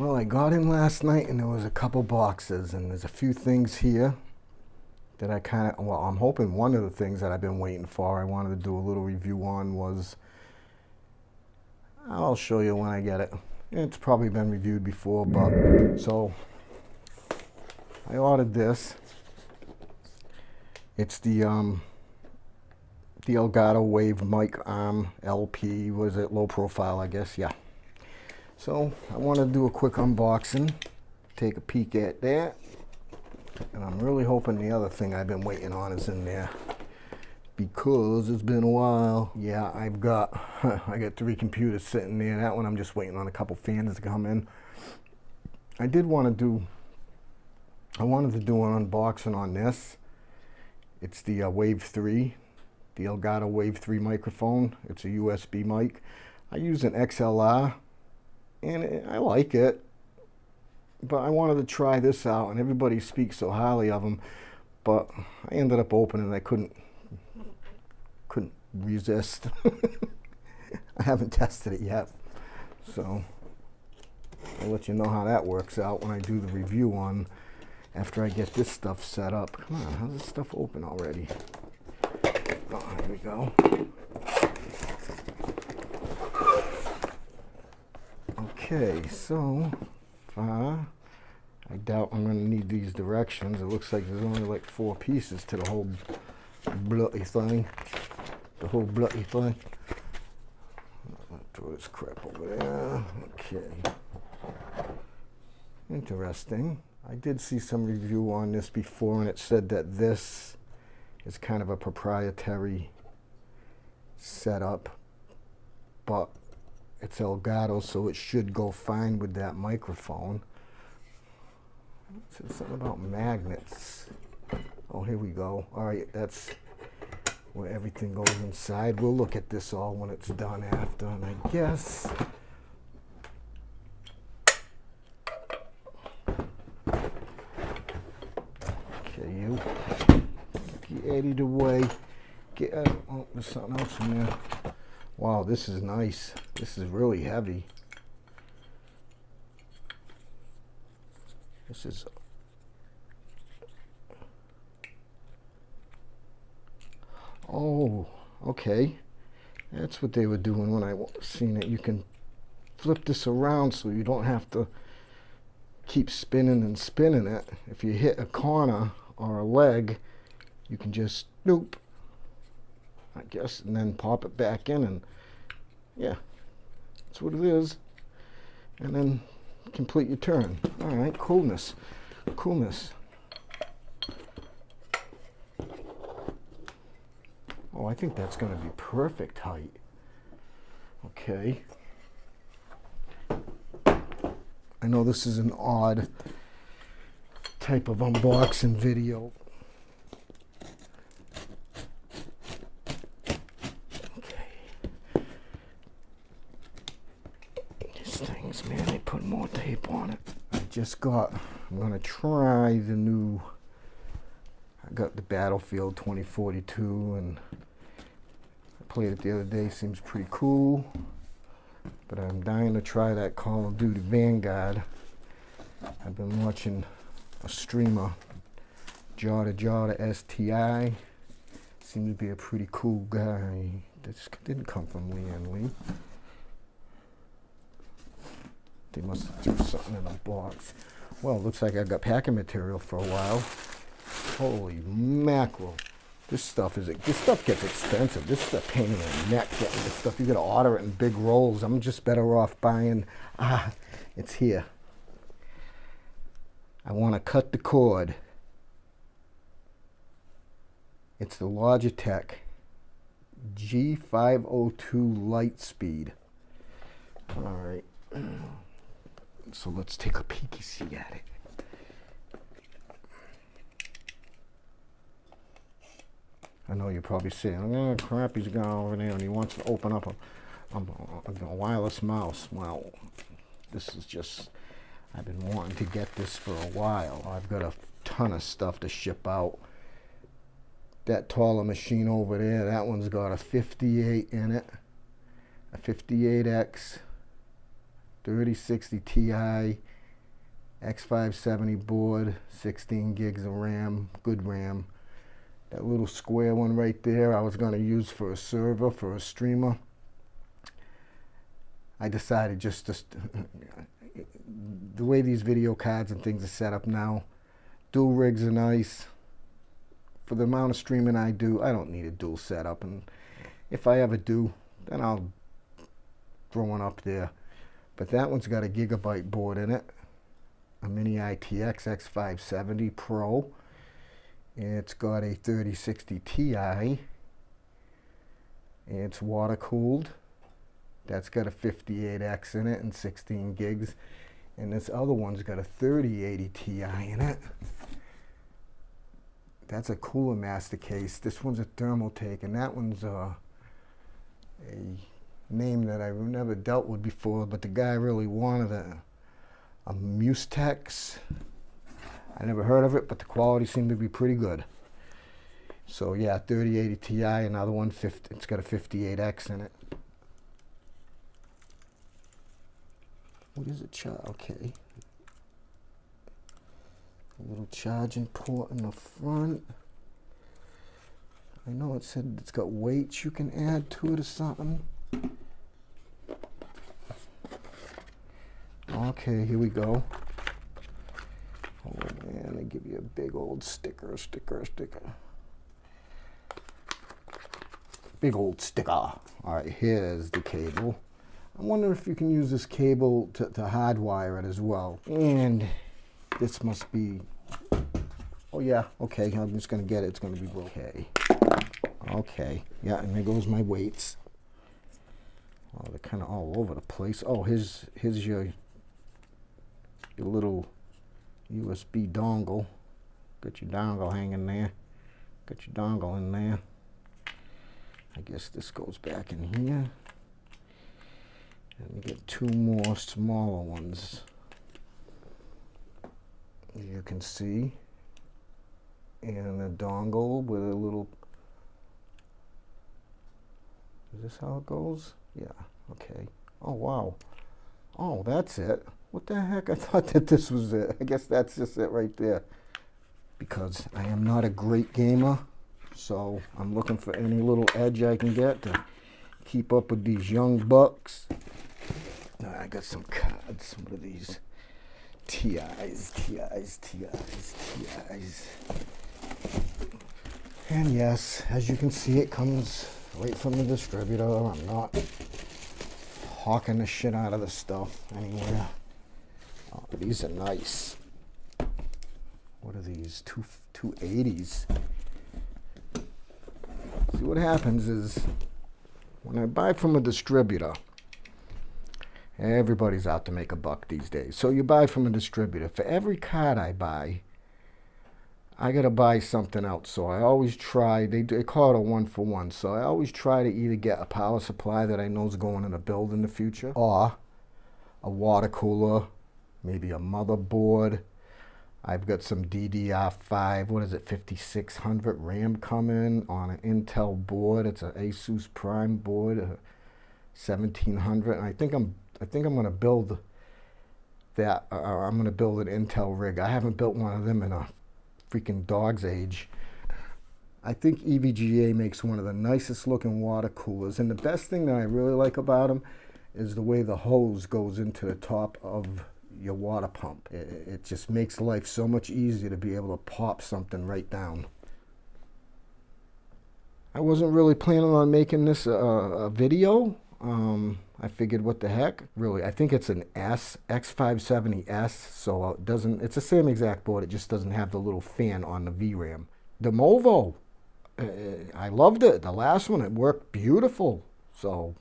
Well, I got in last night and there was a couple boxes and there's a few things here that I kind of, well, I'm hoping one of the things that I've been waiting for, I wanted to do a little review on was, I'll show you when I get it. It's probably been reviewed before, but, so, I ordered this. It's the, um, the Elgato Wave Mic Arm LP, was it low profile, I guess, yeah. So I want to do a quick unboxing, take a peek at that. And I'm really hoping the other thing I've been waiting on is in there because it's been a while. Yeah, I've got, I got three computers sitting there. That one I'm just waiting on a couple fans to come in. I did want to do, I wanted to do an unboxing on this. It's the uh, Wave 3, the Elgato Wave 3 microphone. It's a USB mic. I use an XLR and I like it. But I wanted to try this out, and everybody speaks so highly of them. But I ended up opening. I couldn't couldn't resist. I haven't tested it yet, so I'll let you know how that works out when I do the review on after I get this stuff set up. Come on, how's this stuff open already? Oh, here we go. Okay, so uh, I doubt I'm going to need these directions. It looks like there's only like four pieces to the whole bloody thing. The whole bloody thing. Throw this crap over there. Okay. Interesting. I did see some review on this before and it said that this is kind of a proprietary setup. But it's Elgato, so it should go fine with that microphone. It something about magnets. Oh, here we go. All right, that's where everything goes inside. We'll look at this all when it's done after, and I guess... Okay, you. Get out of the way. Get out. Oh, there's something else in there. Wow, this is nice. This is really heavy. This is Oh, okay. That's what they were doing when I seen it. You can flip this around so you don't have to keep spinning and spinning it. If you hit a corner or a leg, you can just nope I guess, and then pop it back in and yeah, that's what it is. And then complete your turn. All right, coolness, coolness. Oh, I think that's going to be perfect height. Okay. I know this is an odd type of unboxing video, just got, I'm going to try the new, I got the Battlefield 2042 and I played it the other day, seems pretty cool. But I'm dying to try that Call of Duty Vanguard. I've been watching a streamer, Jada to STI. Seems to be a pretty cool guy. This didn't come from Lee Lian Li. They must do something in the box. Well, looks like I've got packing material for a while. Holy mackerel. This stuff is, this stuff gets expensive. This is a pain in the neck getting this stuff. You gotta order it in big rolls. I'm just better off buying, ah, it's here. I wanna cut the cord. It's the Logitech G502 Lightspeed. All right. So let's take a peeky see at it. I know you're probably saying, oh crap, he's gone over there and he wants to open up a, um, a, a wireless mouse. Well, this is just, I've been wanting to get this for a while. I've got a ton of stuff to ship out. That taller machine over there, that one's got a 58 in it, a 58X 3060 Ti, X570 board, 16 gigs of RAM, good RAM. That little square one right there I was going to use for a server, for a streamer. I decided just to, the way these video cards and things are set up now, dual rigs are nice. For the amount of streaming I do, I don't need a dual setup. And if I ever do, then I'll throw one up there. But that one's got a gigabyte board in it, a Mini ITX X570 Pro. It's got a 3060 Ti. It's water cooled. That's got a 58X in it and 16 gigs. And this other one's got a 3080 Ti in it. That's a Cooler Master case. This one's a Thermaltake, and that one's uh, a name that I've never dealt with before, but the guy really wanted a, a Musetex. I never heard of it, but the quality seemed to be pretty good. So yeah, 3080 Ti, another one, 50, it's got a 58X in it. What is it? Okay. A little charging port in the front. I know it said it's got weights you can add to it or something. Okay, here we go. Oh man, they give you a big old sticker, sticker, sticker. Big old sticker. All right, here's the cable. I wonder if you can use this cable to, to hardwire it as well. And this must be, oh yeah, okay, I'm just gonna get it, it's gonna be okay. Okay, yeah, and there goes my weights. Oh, they're kind of all over the place. Oh, here's, here's your, your little USB dongle. Got your dongle hanging there. Got your dongle in there. I guess this goes back in here. And you get two more smaller ones. You can see. And a dongle with a little... Is this how it goes? Yeah, okay. Oh, wow. Oh, that's it. What the heck? I thought that this was it. I guess that's just it right there. Because I am not a great gamer, so I'm looking for any little edge I can get to keep up with these young bucks. Uh, I got some cards. What are these? TIs, TIs, TIs, TIs. And yes, as you can see, it comes right from the distributor. I'm not hawking the shit out of the stuff anywhere. Oh, these are nice. What are these? Two, 280s. See, what happens is when I buy from a distributor, Everybody's out to make a buck these days. So you buy from a distributor. For every card I buy, I got to buy something else. So I always try, they, they call it a one for one. So I always try to either get a power supply that I know is going in a build in the future or a water cooler, maybe a motherboard. I've got some DDR5, what is it, 5600 RAM coming on an Intel board. It's an Asus Prime board, 1700. And I think I'm I think I'm going to build that, uh, I'm going to build an Intel rig. I haven't built one of them in a freaking dog's age. I think EVGA makes one of the nicest looking water coolers. And the best thing that I really like about them is the way the hose goes into the top of your water pump. It, it just makes life so much easier to be able to pop something right down. I wasn't really planning on making this a, a video. Um, I figured, what the heck? Really, I think it's an S, X570S, so it doesn't, it's the same exact board, it just doesn't have the little fan on the VRAM. The Movo, uh, I loved it. The last one, it worked beautiful. So,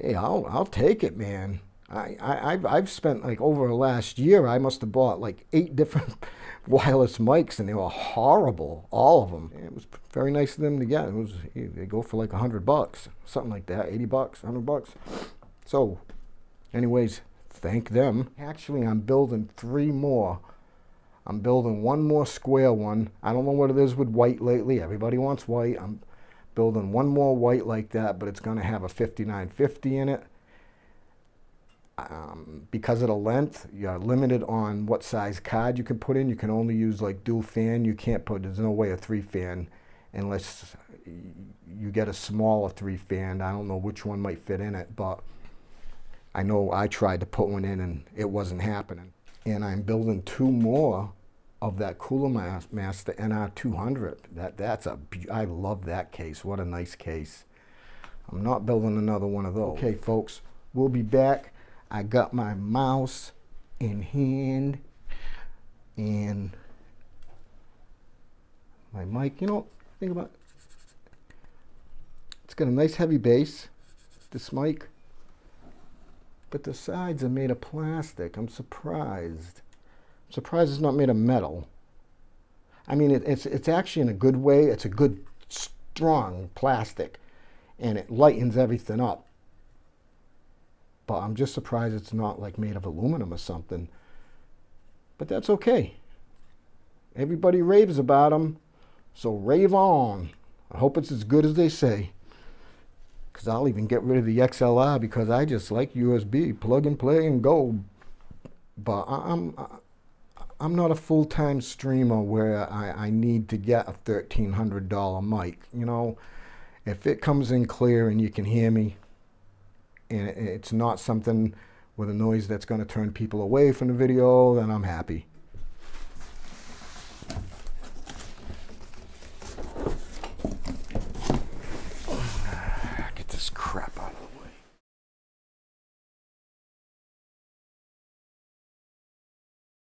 hey, I'll, I'll take it, man. I, I, I've, I've spent like over the last year, I must have bought like eight different wireless mics and they were horrible, all of them. It was very nice of them to get. It was, eh, they go for like a hundred bucks, something like that, 80 bucks, 100 bucks. So anyways, thank them. Actually, I'm building three more. I'm building one more square one. I don't know what it is with white lately. Everybody wants white. I'm building one more white like that, but it's going to have a 5950 in it um, because of the length, you're limited on what size card you can put in. You can only use like dual fan. You can't put, there's no way a three fan unless you get a smaller three fan. I don't know which one might fit in it, but I know I tried to put one in and it wasn't happening. And I'm building two more of that Cooler Master NR200. That, that's a, I love that case. What a nice case. I'm not building another one of those. Okay, folks, we'll be back. I got my mouse in hand and my mic. You know, think about it. It's got a nice heavy base, this mic, but the sides are made of plastic. I'm surprised. I'm surprised it's not made of metal. I mean, it, it's, it's actually in a good way. It's a good, strong plastic, and it lightens everything up. But I'm just surprised it's not like made of aluminum or something. But that's okay. Everybody raves about them, so rave on. I hope it's as good as they say because I'll even get rid of the XLR because I just like USB, plug and play and go. But I'm I'm not a full-time streamer where I, I need to get a $1,300 mic. You know, if it comes in clear and you can hear me, and it's not something with a noise that's going to turn people away from the video, then I'm happy.